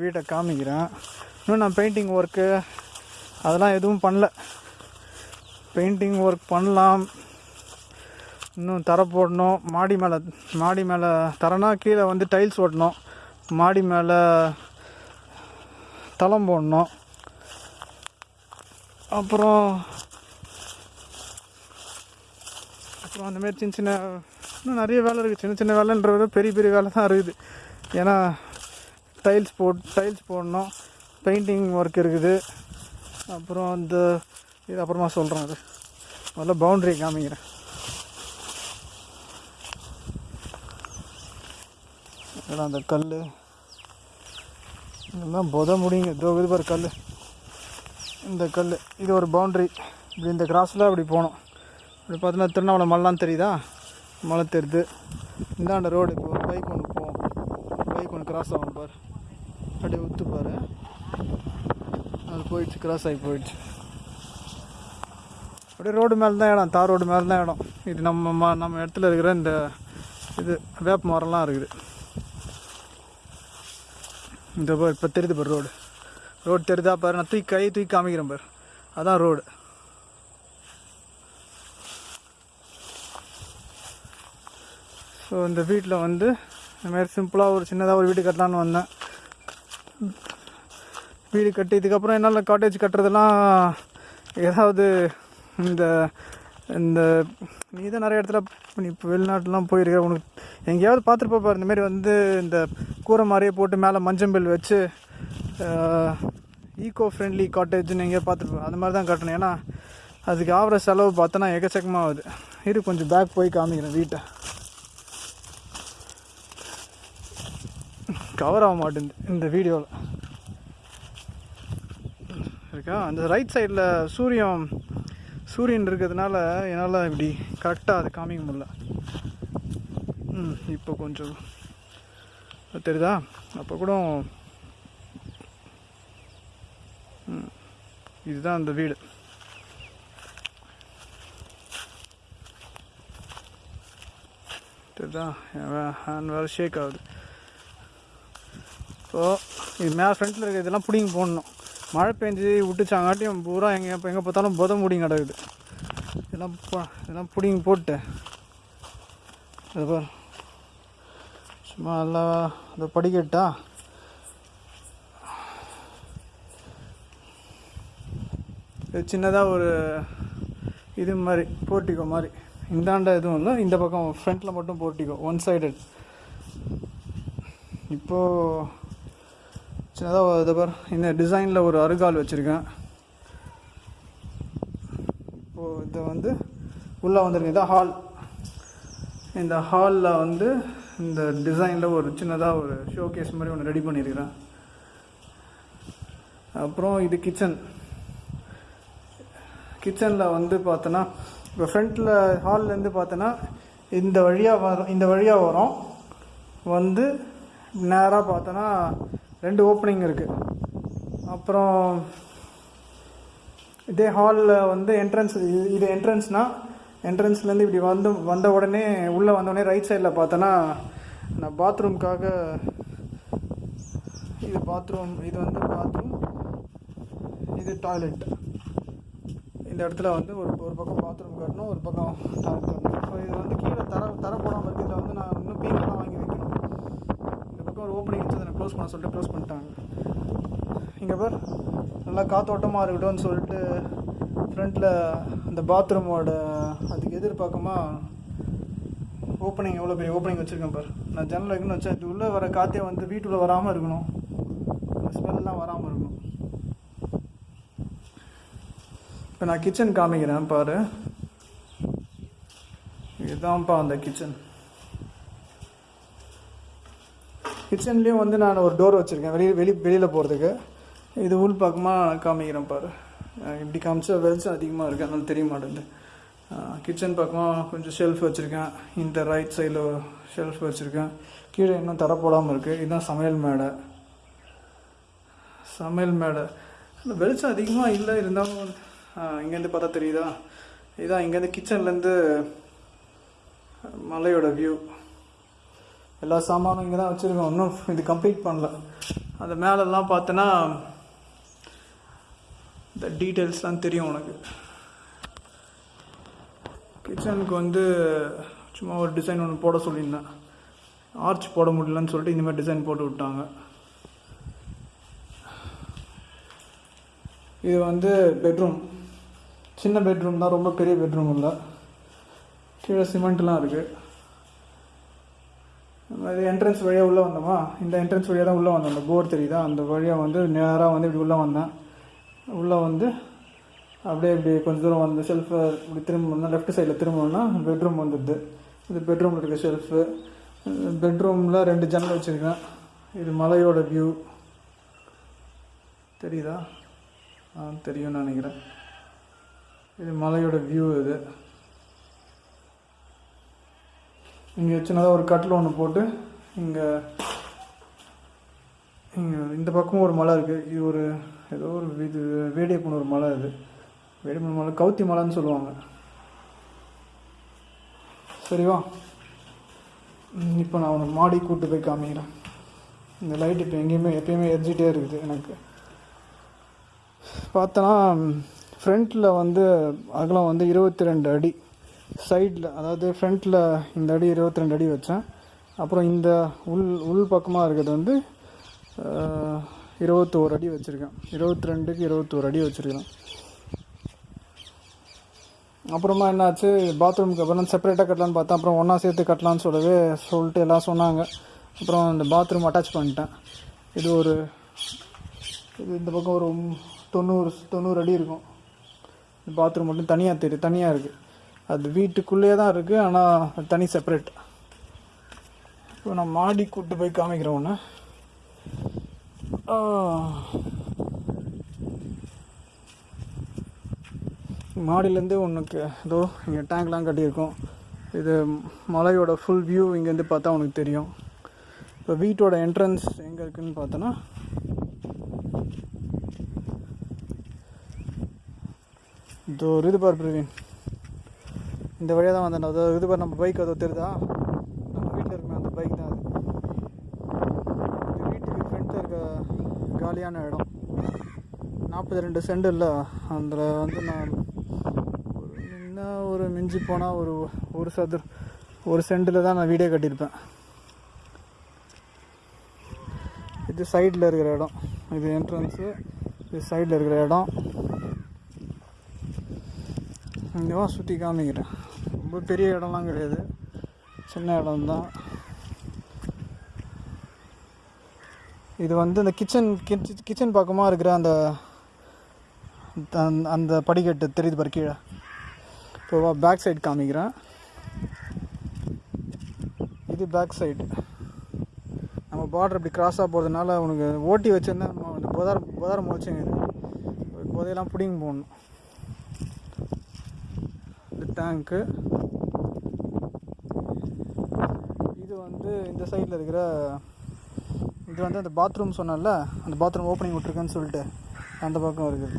வீட்டை காமிக்கிறேன். இன்னும் நான் பெயிண்டிங் ஒர்க்கு அதெல்லாம் எதுவும் பண்ணல. பெயிண்டிங் ஒர்க் பண்ணலாம். இன்னும் தரை போடணும். மாடி மேலே மாடி மேலே தரனா கீழே வந்து டைல்ஸ் ஓட்டணும். மாடி மேலே தளம் போடணும். அப்புறம் அப்புறம் அந்தமாரி சின்ன சின்ன இன்னும் நிறைய வேலை இருக்குது சின்ன சின்ன வேலைன்றது பெரிய பெரிய வேலை தான் இருக்குது. ஏன்னா டைல்ஸ் போட் டைல்ஸ் போடணும். பெயிண்டிங் ஒர்க் இருக்குது. அப்புறம் அந்த இது அப்புறமா சொல்கிறேன் அது. முதல்ல பவுண்ட்ரி காமிக்கிறேன். இதெல்லாம் அந்த கல் இதெல்லாம் புத முடியுங்க இதோ இது பாரு கல் இந்த கல் இது ஒரு பவுண்ட்ரி இப்படி இந்த கிராஸில் அப்படி போகணும். இப்படி பார்த்தீங்கன்னா திருவண்ணாமலை மலைலாம் தெரியுதா? மலை தெரியுது. இந்தாண்ட ரோடு இப்போ ஒரு பைக் ஒன்று போகும் பைக் ஒன்று கிராஸ் ஆகும் பாரு. அப்படியே உத்து பாரு. அது போயிடுச்சு கிராஸ் ஆகி போயிடுச்சு. அப்படியே ரோடு மேலே தான் இடம் தார் ரோடு மேலே தான் இடம். இது நம்ம ம- நம்ம இடத்துல இருக்கிற இந்த இது வேப்ப மரம்லாம் இருக்குது. இந்த இப்போ தெரியுது பாரு ரோடு ரோடு தெரியுதா பாரு நான் தூக்கி கை தூக்கி காமிக்கிறேன் பாரு. அதான் ரோடு ஸோ இந்த வீட்டில் வந்து இந்த மாதிரி சிம்பிளாக ஒரு சின்னதாக ஒரு வீடு கட்டலான்னு வந்தேன். வீடு கட்டி இதுக்கப்புறம் என்னால் காட்டேஜ் கட்டுறதெல்லாம் ஏதாவது இந்த இந்த நீ தான் நிறைய இடத்துல நீ இப்போ வெளிநாட்டுலாம் போயிருக்க உனக்கு எங்கேயாவது பார்த்துருப்பா பாரு இந்த மாதிரி வந்து இந்த கூரை மாதிரியே போட்டு மேலே மஞ்சம்பில் வச்சு ஈகோ ஃப்ரெண்ட்லி காட்டேஜ்னு எங்கேயாவது பார்த்துருப்பேன் அந்த மாதிரி தான் கட்டணும். ஏன்னா அதுக்கு ஆகிற செலவு பார்த்தோன்னா எக்கச்சக்கமாக ஆகுது இரு கொஞ்சம் பேக் போய் காமிக்கிறேன் வீட்டை. கவர் ஆக மாட்டேங்குது இந்த வீடியோவில் இருக்கா? அந்த ரைட் சைடில் சூரியன் சூரியன் இருக்கிறதுனால என்னால் இப்படி கரெக்டாக அதை காமிக்க முடியல. ம் இப்போ கொஞ்சம் தெரியுதா? அப்போ கூட இதுதான் அந்த வீடு. தெரியுதா? என் ஹேண்ட் வேறு ஷேக் ஆகுது. ஸோ இது மேலே ஃப்ரண்ட்டில் இருக்க இதெல்லாம் பிடிங்கி போடணும். மழை பெஞ்சு விட்டுச்சாங்காட்டியும் பூரா எங்கே எப்போ எங்கே பார்த்தாலும் புத முடிங்க கிடக்குது. இதெல்லாம் இதெல்லாம் பிடிங்கி போட்டு. இது சும்மா எல்லாம் அதை படிக்கட்டா? சின்னதாக ஒரு இது மாதிரி போர்ட்டிகோ மாதிரி. இந்தாண்ட எதுவும் இல்லை. இந்த பக்கம் ஃப்ரண்ட்டில் மட்டும் போர்ட்டிகோ ஒன் சைடட் இப்போது சின்னதாக இதை பார். இந்த டிசைனில் ஒரு அருகால் வச்சுருக்கேன். இப்போது இது வந்து உள்ளே வந்துருக்கு. இதான் ஹால் இந்த ஹாலில் வந்து இந்த டிசைனில் ஒரு சின்னதாக ஒரு ஷோகேஸ் மாதிரி ஒன்று ரெடி பண்ணியிருக்கிறேன். அப்புறம் இது கிச்சன் கிச்சனில் வந்து பார்த்தோன்னா இப்போ ஃப்ரண்ட்டில் ஹால்லேருந்து பார்த்தோன்னா இந்த வழியாக வரும் இந்த வழியாக வரும். வந்து நேராக பார்த்தோன்னா ரெண்டு ஓப்பனிங் இருக்குது அப்புறம் இதே ஹாலில் வந்து என்ட்ரன்ஸ் இது என்ட்ரன்ஸ்னால் என்ட்ரன்ஸ்லேருந்து இப்படி வந்து வந்த உடனே உள்ளே வந்தோடனே ரைட் சைடில் பார்த்தோன்னா நான் பாத்ரூம்க்காக இது பாத்ரூம் இது வந்து பாத்ரூம் இது டாய்லெட் இந்த இடத்துல வந்து ஒரு ஒரு பக்கம் பாத்ரூம் கட்டணும் ஒரு பக்கம் டாய்லெட் கட்டணும். ஸோ இது வந்து கீழே தர தர போடாமல் வந்து நான் இன்னும் பீங்கெல்லாம் வாங்கி ஒரு ஓப்பனிங் இருந்தது நான் க்ளோஸ் பண்ண சொல்லிட்டு க்ளோஸ் பண்ணிட்டாங்க. இங்கே பார் நல்லா காத்தோட்டமாக இருக்கட்டும்னு சொல்லிட்டு ஃப்ரண்ட்டில் அந்த பாத்ரூமோட அதுக்கு எதிர்பார்க்கமா ஓப்பனிங் எவ்வளோ பெரிய ஓப்பனிங் வச்சுருக்கேன் பார். நான் ஜன்னல் வைக்கணும்னு வச்சேன். இது உள்ளே வர காற்றே வந்து வீட்டுக்குள்ளே வராமல் இருக்கணும். ஸ்மெல்லாம் வராமல் இருக்கணும். இப்போ நான் கிச்சன் காமிக்கிறேன் பாரு. இதுதான்ப்பா அந்த கிச்சன் கிச்சன்லேயும் வந்து நான் ஒரு டோர் வச்சுருக்கேன். வெளியே வெளி வெளியில் போகிறதுக்கு இது உள் பக்கமாக காமிக்கிறேன் பாரு. இப்படி காமிச்சா வெளிச்சம் அதிகமாக இருக்குது அதனால தெரிய மாட்டேங்குது. கிச்சன் பக்கமாக கொஞ்சம் ஷெல்ஃப் வச்சுருக்கேன். இந்த ரைட் சைடில் ஷெல்ஃப் வச்சுருக்கேன். கீழே இன்னும் தர போடாமல் இருக்குது இதுதான் சமையல் மேடை. சமையல் மேடை. வெளிச்சம் அதிகமாக இல்லை இருந்தாலும் இங்கேருந்து பார்த்தா தெரியுதா? இதான் இங்கேருந்து கிச்சன்லேருந்து மலையோட வியூ எல்லா சாமானும் இங்கே தான் வச்சுருக்கோம். இன்னும் இது கம்ப்ளீட் பண்ணல. அந்த மேலெல்லாம் பார்த்தோன்னா இந்த டீட்டெயில்ஸ்லாம் தெரியும் உனக்கு. கிச்சனுக்கு வந்து சும்மா ஒரு டிசைன் ஒன்று போட சொல்லியிருந்தேன். ஆர்ச் போட முடியலன்னு சொல்லிட்டு இந்தமாதிரி டிசைன் போட்டு விட்டாங்க. இது வந்து பெட்ரூம் சின்ன பெட்ரூம் தான் ரொம்ப பெரிய பெட்ரூம் இல்லை. கீழே சிமெண்ட்லாம் இருக்குது என்ட்ரன்ஸ் வழியாக உள்ளே வந்தோமா? இந்த என்ட்ரன்ஸ் வழியாக தான் உள்ளே வந்தோம். அந்த போர் தெரியுதா? அந்த வழியாக வந்து நேராக வந்து இப்படி உள்ளே வந்தேன். உள்ளே வந்து அப்படியே இப்படி கொஞ்சம் தூரம் வந்து ஷெல்ஃபு இப்படி திரும்பணும்னா லெஃப்ட் சைடில் திரும்பணும்னா பெட்ரூம் வந்துடுது. இது பெட்ரூமில் இருக்க ஷெல்ஃபு பெட்ரூமில் ரெண்டு ஜன்னல் வச்சுருக்கேன். இது மலையோட வியூ தெரியுதா? ஆ தெரியும்னு நினைக்கிறேன். இது மலையோட வியூ இது. இங்கே சின்னதாக ஒரு கட்டில் ஒன்று போட்டு இங்கே இங்கே இந்த பக்கமும் ஒரு மலை இருக்குது இது ஒரு ஏதோ ஒரு இது வேடியப்பன் ஒரு மலை இது வேடியப்பன் மலை கவுத்தி மலைன்னு சொல்லுவாங்க. சரிவா இப்போ நான் உனக்கு மாடி கூட்டு போய் காமிக்கிறேன். இந்த லைட் இப்போ எங்கேயுமே எப்பயுமே எரிஞ்சிட்டே இருக்குது எனக்கு. பார்த்தோன்னா ஃப்ரண்ட்டில் வந்து அகலம் வந்து இருபத்தி ரெண்டு அடி. சைடில் அதாவது ஃப்ரண்ட்டில் இந்த அடி இருபத்தி ரெண்டு அடி வச்சேன். அப்புறம் இந்த உள் உள் பக்கமாக இருக்கிறது வந்து இருபத்தோரு அடி வச்சுருக்கேன். இருபத்தி ரெண்டுக்கு இருபத்தோரு அடி வச்சுருக்கேன் அப்புறமா என்னாச்சு? பாத்ரூமுக்கு அப்புறம் செப்பரேட்டாக கட்டலான்னு பார்த்தேன். அப்புறம் ஒன்றா சேர்த்து கட்டலான்னு சொல்லவே சொல்லிட்டு எல்லாம் சொன்னாங்க. அப்புறம் இந்த பாத்ரூம் அட்டாச் பண்ணிட்டேன். இது ஒரு இது இந்த பக்கம் ஒரு தொண்ணூறு தொண்ணூறு அடி இருக்கும். பாத்ரூம் மட்டும் தனியாக தெரியும் தனியாக இருக்குது அது வீட்டுக்குள்ளேயே தான் இருக்குது ஆனால் தனி செப்பரேட் இப்போ நான் மாடி கூட்டு போய் காமிக்கிறேன் ஒன்று மாடியிலேருந்து உனக்கு ஏதோ இங்கே டேங்க்லாம் கட்டியிருக்கோம். இது மலையோட ஃபுல் வியூ இங்கேருந்து பார்த்தா உனக்கு தெரியும். இப்போ வீட்டோட என்ட்ரன்ஸ் எங்கே இருக்குதுன்னு பார்த்தோன்னா இதோ ஒரு இது பார் பிரவீன். இந்த வழியாக தான் வந்தேன். அது இது பண்ண நம்ம பைக் அது தெரியுதா? நம்ம வீட்டில் இருக்குமே அந்த பைக் தான் அது. வீட்டுக்கு ஃப்ரண்ட்டில் இருக்க காலியான இடம். நாற்பத்தி ரெண்டு சென்ட் இல்லை. அதில் வந்து நான் ஒரு என்ன ஒரு மிஞ்சி போனால் ஒரு ஒரு சதுர் ஒரு சென்டில் தான் நான் வீடே கட்டியிருப்பேன். இது சைடில் இருக்கிற இடம். இது என்ட்ரன்ஸு இது சைடில் இருக்கிற இடம். இங்கே சுற்றி காமிக்கிறேன். ரொம்ப பெரிய இடம்லாம் கிடையாது. சின்ன இடம் தான் இது வந்து இந்த கிச்சன் கிச்சன் பக்கமாக இருக்கிற அந்த அந்த- அந்த படிக்கட்டு தெரியுது பாரு கீழே. இப்போ பேக் சைடு காமிக்கிறேன். இது பேக் சைடு நம்ம பார்டர் இப்படி கிராஸாக போகிறதுனால உனக்கு ஓட்டி வச்சுருந்தா நம்ம அந்த புதார புதாரம் இது புதையெல்லாம் பிடிங்க போடணும். இந்த டேங்க்கு இது வந்து இந்த சைடில் இருக்கிற இது வந்து அந்த பாத்ரூம் சொன்னேன்ல அந்த பாத்ரூம் ஓப்பனிங் விட்ருக்கேன்னு சொல்லிட்டு அந்த பக்கம் இருக்குது.